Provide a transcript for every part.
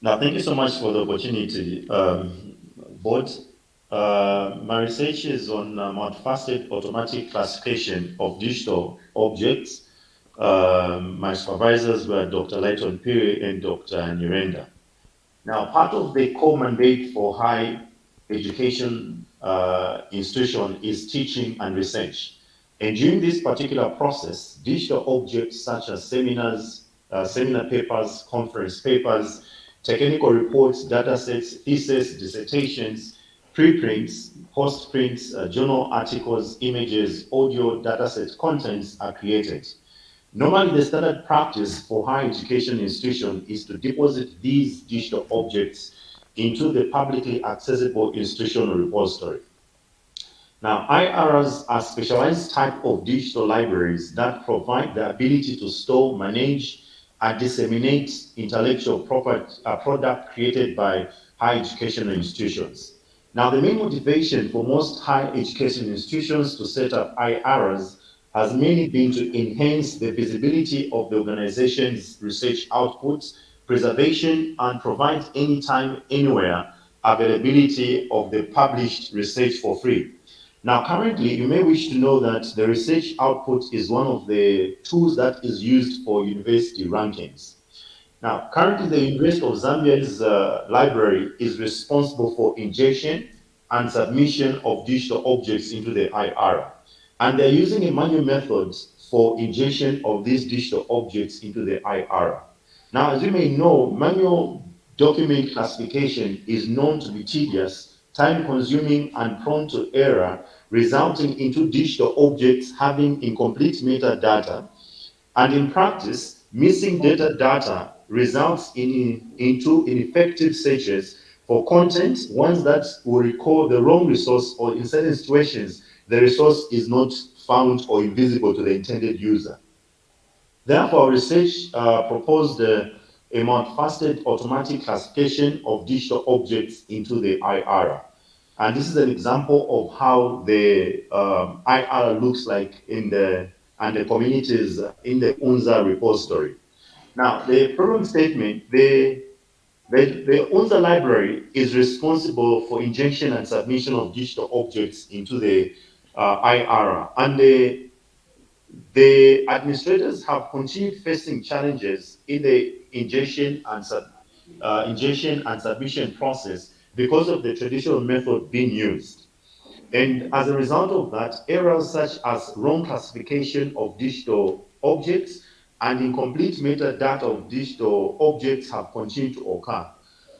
Now, thank you so much for the opportunity, um, board. Uh, my research is on uh, multifaceted automatic classification of digital objects. Um, my supervisors were Dr. Lighton Phiri and Dr. Nyirenda. Now, part of the core mandate for high education uh, institution is teaching and research. And during this particular process, digital objects such as seminars, uh, seminar papers, conference papers, technical reports, data sets, thesis, dissertations, preprints, postprints, uh, journal articles, images, audio, dataset contents are created. Normally, the standard practice for higher education institution is to deposit these digital objects into the publicly accessible institutional repository. Now, IRAs are specialized type of digital libraries that provide the ability to store, manage, and disseminate intellectual property, uh, product created by higher educational institutions. Now, the main motivation for most higher education institutions to set up IRAs has mainly been to enhance the visibility of the organization's research outputs, preservation, and provide anytime, anywhere availability of the published research for free. Now, currently, you may wish to know that the research output is one of the tools that is used for university rankings. Now, currently, the University of Zambia's uh, library is responsible for injection and submission of digital objects into the IRA. And they're using a manual method for injection of these digital objects into the IRA. Now, as you may know, manual document classification is known to be tedious, time-consuming, and prone to error, resulting into digital objects having incomplete metadata. And in practice, missing data data results in, into ineffective searches for content, ones that will recall the wrong resource or in certain situations, the resource is not found or invisible to the intended user. Therefore, research uh, proposed uh, a multifaceted automatic classification of digital objects into the IRA. And this is an example of how the um, IRA looks like in the and the communities in the UNZA repository. Now, the problem statement, the, the, the UNZA library is responsible for injection and submission of digital objects into the uh, IRA. And the, the administrators have continued facing challenges in the ingestion and, uh, injection and submission process because of the traditional method being used. And as a result of that, errors such as wrong classification of digital objects and incomplete metadata of digital objects have continued to occur.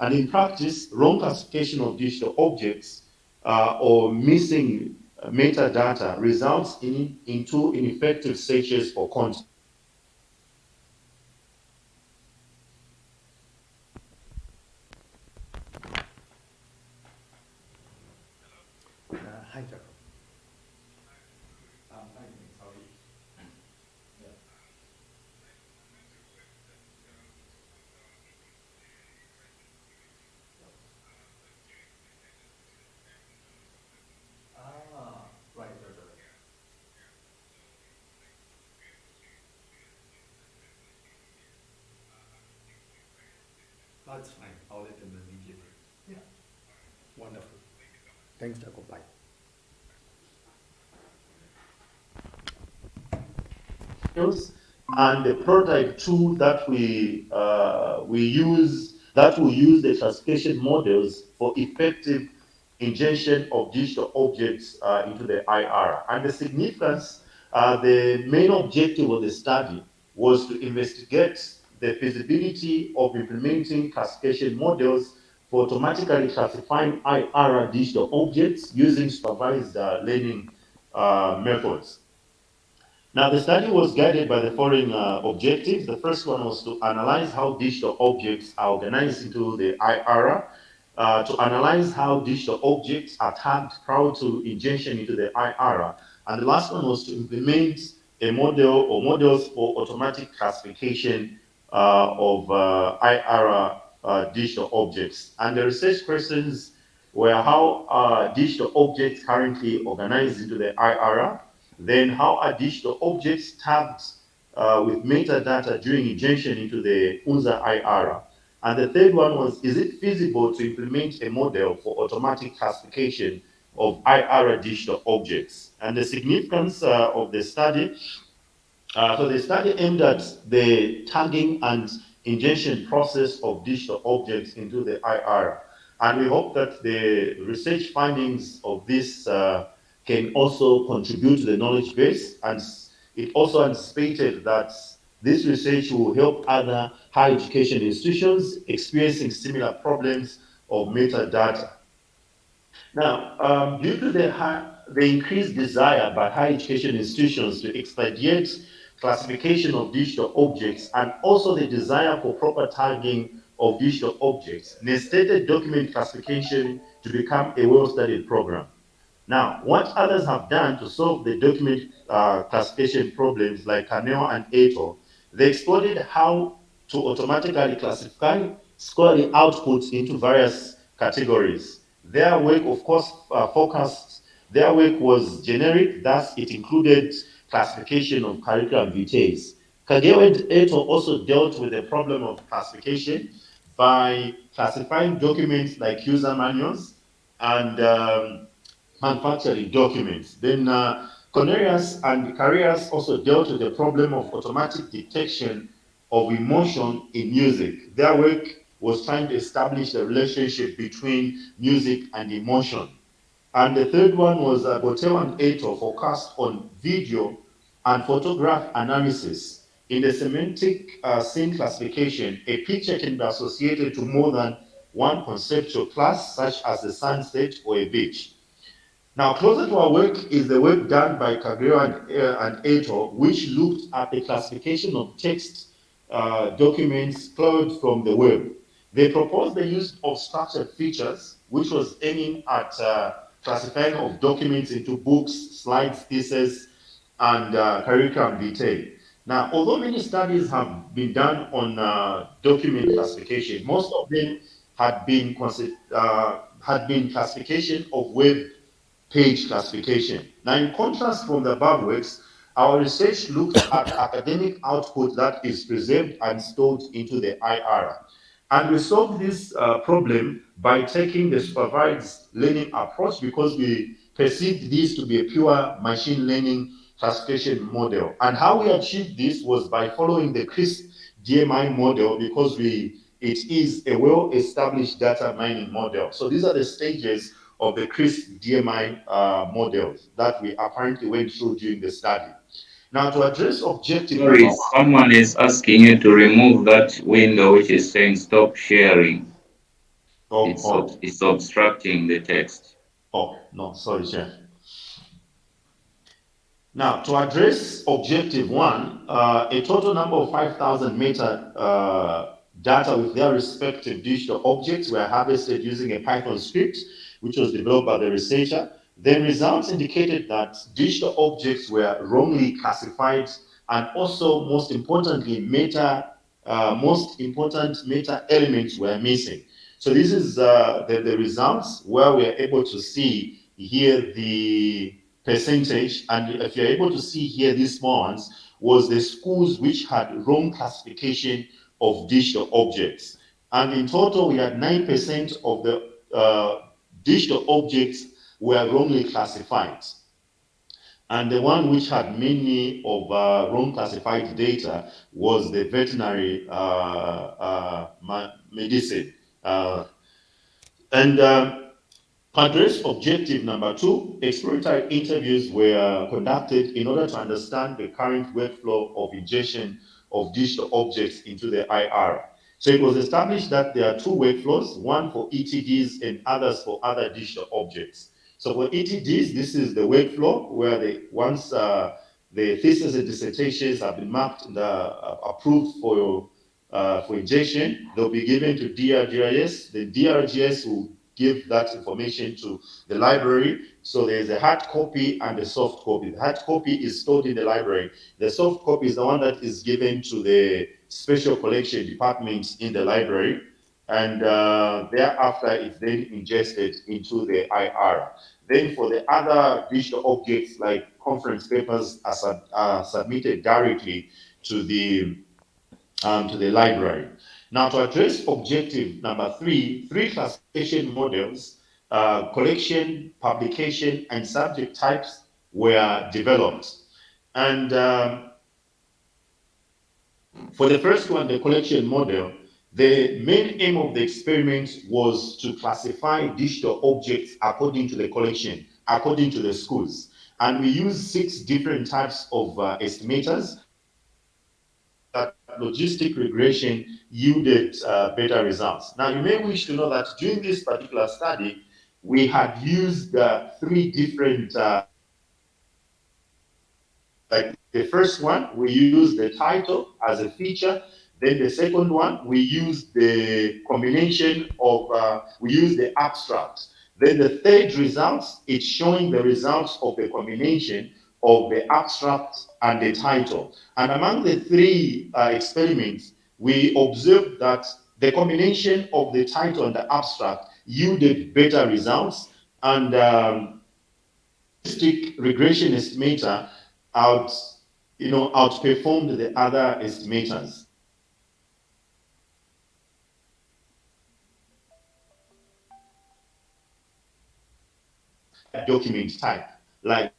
And in practice, wrong classification of digital objects uh, or missing metadata results in, into ineffective searches for content. That's fine. I'll let them know immediately. Yeah. Wonderful. Thanks, Dr. Bye. And the prototype tool that we uh, we use that will use the classification models for effective ingestion of digital objects uh, into the IR. And the significance, uh, the main objective of the study was to investigate the feasibility of implementing classification models for automatically classifying IR digital objects using supervised uh, learning uh, methods. Now, the study was guided by the following uh, objectives. The first one was to analyze how digital objects are organized into the IRA, uh, to analyze how digital objects are tagged prior to ingestion into the IRA, and the last one was to implement a model or models for automatic classification of uh, IRA uh, digital objects. And the research questions were how are digital objects currently organized into the IRA, then how are digital objects tagged uh, with metadata during ingestion into the UNZA IRA, And the third one was, is it feasible to implement a model for automatic classification of IR digital objects? And the significance uh, of the study, uh, so the study aimed at the tagging and ingestion process of digital objects into the IR. And we hope that the research findings of this uh, can also contribute to the knowledge base. And it also anticipated that this research will help other higher education institutions experiencing similar problems of metadata. Now, um, due to the, high, the increased desire by higher education institutions to expedite classification of digital objects and also the desire for proper tagging of digital objects necessitated document classification to become a well-studied program. Now, what others have done to solve the document uh, classification problems like Caneo and Eto, they explored how to automatically classify scholarly outputs into various categories. Their work, of course, uh, focused, their work was generic, thus it included classification of curriculum vitae. Eto also dealt with the problem of classification by classifying documents like user manuals and um, manufacturing documents. Then uh, and Carreras also dealt with the problem of automatic detection of emotion in music. Their work was trying to establish the relationship between music and emotion. And the third one was uh, Botel and Eto focused on video and photograph analysis. In the semantic uh, scene classification, a picture can be associated to more than one conceptual class, such as a sunset or a beach. Now, closer to our work is the work done by Kageo and, uh, and Eto, which looked at the classification of text uh, documents cloned from the web. They proposed the use of structured features, which was aiming at uh, classifying of documents into books, slides, theses, and uh, curriculum detail. Now, although many studies have been done on uh, document classification, most of them had been, uh, had been classification of web page classification. Now, in contrast from the above works, our research looked at academic output that is preserved and stored into the IR. And we solved this uh, problem by taking the supervised learning approach because we perceived this to be a pure machine learning classification model. And how we achieved this was by following the CRISP DMI model because we it is a well-established data mining model. So these are the stages of the CRISP-DM uh, models that we apparently went through during the study. Now, to address objective... Sorry, someone is asking you to remove that window which is saying stop sharing. Oh, it's, oh. Ob it's obstructing the text. Oh, no, sorry, Chair. Now, to address objective one, uh, a total number of 5,000 meta uh, data with their respective digital objects were harvested using a Python script which was developed by the researcher, then results indicated that digital objects were wrongly classified and also, most importantly, meta, uh, most important meta elements were missing. So this is uh, the, the results where we're able to see here the percentage, and if you're able to see here these small ones, was the schools which had wrong classification of digital objects. And in total, we had 9% of the uh, digital objects were wrongly classified. And the one which had many of uh, wrong classified data was the veterinary uh, uh, medicine. Uh, and um, address objective number two, exploratory interviews were conducted in order to understand the current workflow of ingestion of digital objects into the IR. So it was established that there are two workflows, one for ETDs and others for other digital objects. So for ETDs, this is the workflow where they, once uh, the thesis and dissertations have been mapped and uh, approved for, uh, for injection, they'll be given to DRGIS. The DRGS will give that information to the library. So there's a hard copy and a soft copy. The hard copy is stored in the library. The soft copy is the one that is given to the special collection departments in the library. And uh, thereafter, it's then ingested into the IR. Then for the other digital objects like conference papers are, sub, are submitted directly to the, um, to the library. Now, to address objective number three, three classification models, uh, collection, publication, and subject types were developed. And um, for the first one, the collection model, the main aim of the experiment was to classify digital objects according to the collection, according to the schools. And we used six different types of uh, estimators. That logistic regression yielded uh, better results. Now, you may wish to know that during this particular study, we had used uh, three different uh, like the first one, we use the title as a feature. Then the second one, we use the combination of, uh, we use the abstract. Then the third results, it's showing the results of the combination of the abstract and the title. And among the three uh, experiments, we observed that the combination of the title and the abstract yielded better results and um, regression estimator out, you know, outperformed the other estimators. document type, like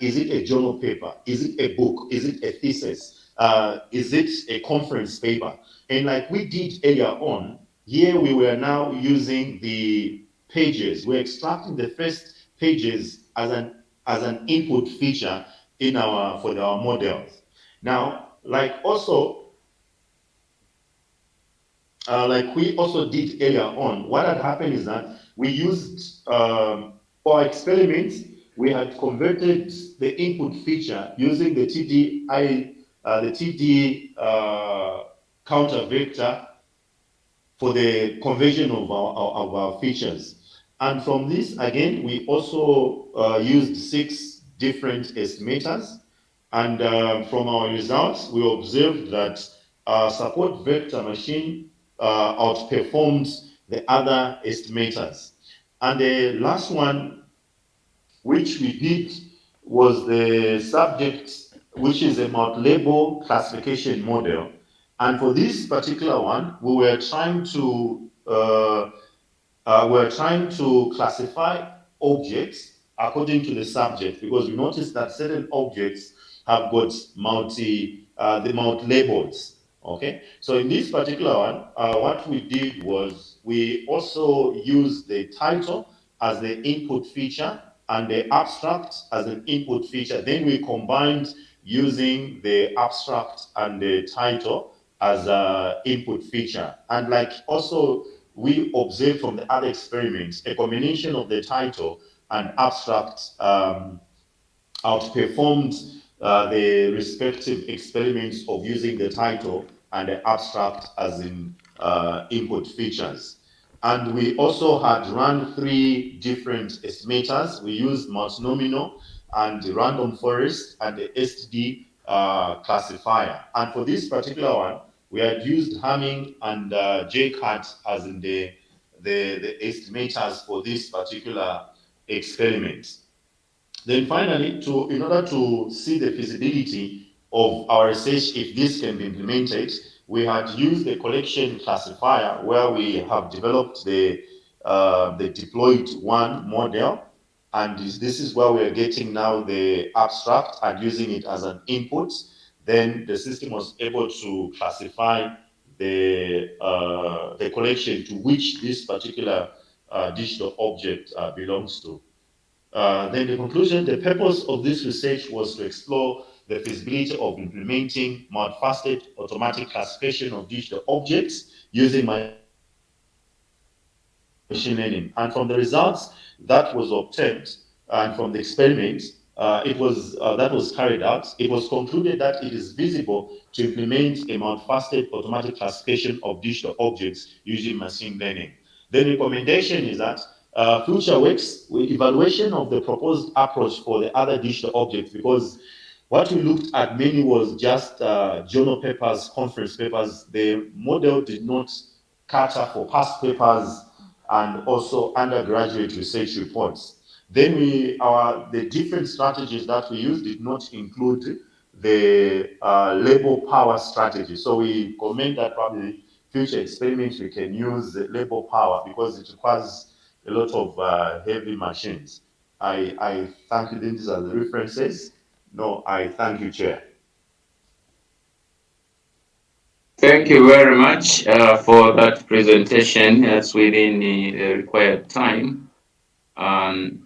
is it a journal paper? Is it a book? Is it a thesis? Uh, is it a conference paper? And like we did earlier on, here we were now using the pages. We're extracting the first pages as an as an input feature in our for our models. Now, like also, uh, like we also did earlier on, what had happened is that we used um, for experiments, we had converted the input feature using the TDI, uh, the TD uh, counter vector for the conversion of our, of our features. And from this, again, we also uh, used six different estimators. And uh, from our results, we observed that our support vector machine uh, outperformed the other estimators. And the last one, which we did, was the subject, which is a multi-label classification model. And for this particular one, we were trying to uh, uh, we're trying to classify objects according to the subject because we noticed that certain objects have got multi uh, the multi labels. Okay, so in this particular one, uh, what we did was we also used the title as the input feature and the abstract as an input feature. Then we combined using the abstract and the title as an input feature. And like also we observed from the other experiments a combination of the title and abstract um, outperformed uh, the respective experiments of using the title and the abstract as in uh, input features. And we also had run three different estimators. We used multinomial and the random forest and the SGD uh, classifier. And for this particular one, we had used Hamming and uh, Jaccard as in the, the, the estimators for this particular experiment. Then finally, to, in order to see the feasibility of our research, if this can be implemented, we had used the collection classifier where we have developed the, uh, the deployed one model. And this, is where we're getting now the abstract and using it as an input then the system was able to classify the, uh, the collection to which this particular uh, digital object uh, belongs to. Uh, then the conclusion, the purpose of this research was to explore the feasibility of implementing multifaceted automatic classification of digital objects using machine learning. And from the results that was obtained and from the experiments, uh, it was uh, that was carried out, it was concluded that it is visible to implement a multifaceted automatic classification of digital objects using machine learning. The recommendation is that uh, future works with evaluation of the proposed approach for the other digital objects because what we looked at mainly was just uh, journal papers, conference papers. The model did not cater for past papers and also undergraduate research reports. Then we, our, the different strategies that we used did not include the uh, labor power strategy. So we comment that probably future experiments we can use labor power because it requires a lot of uh, heavy machines. I, I thank you. These are the references. No, I thank you, Chair. Thank you very much uh, for that presentation. That's within the, the required time. Um,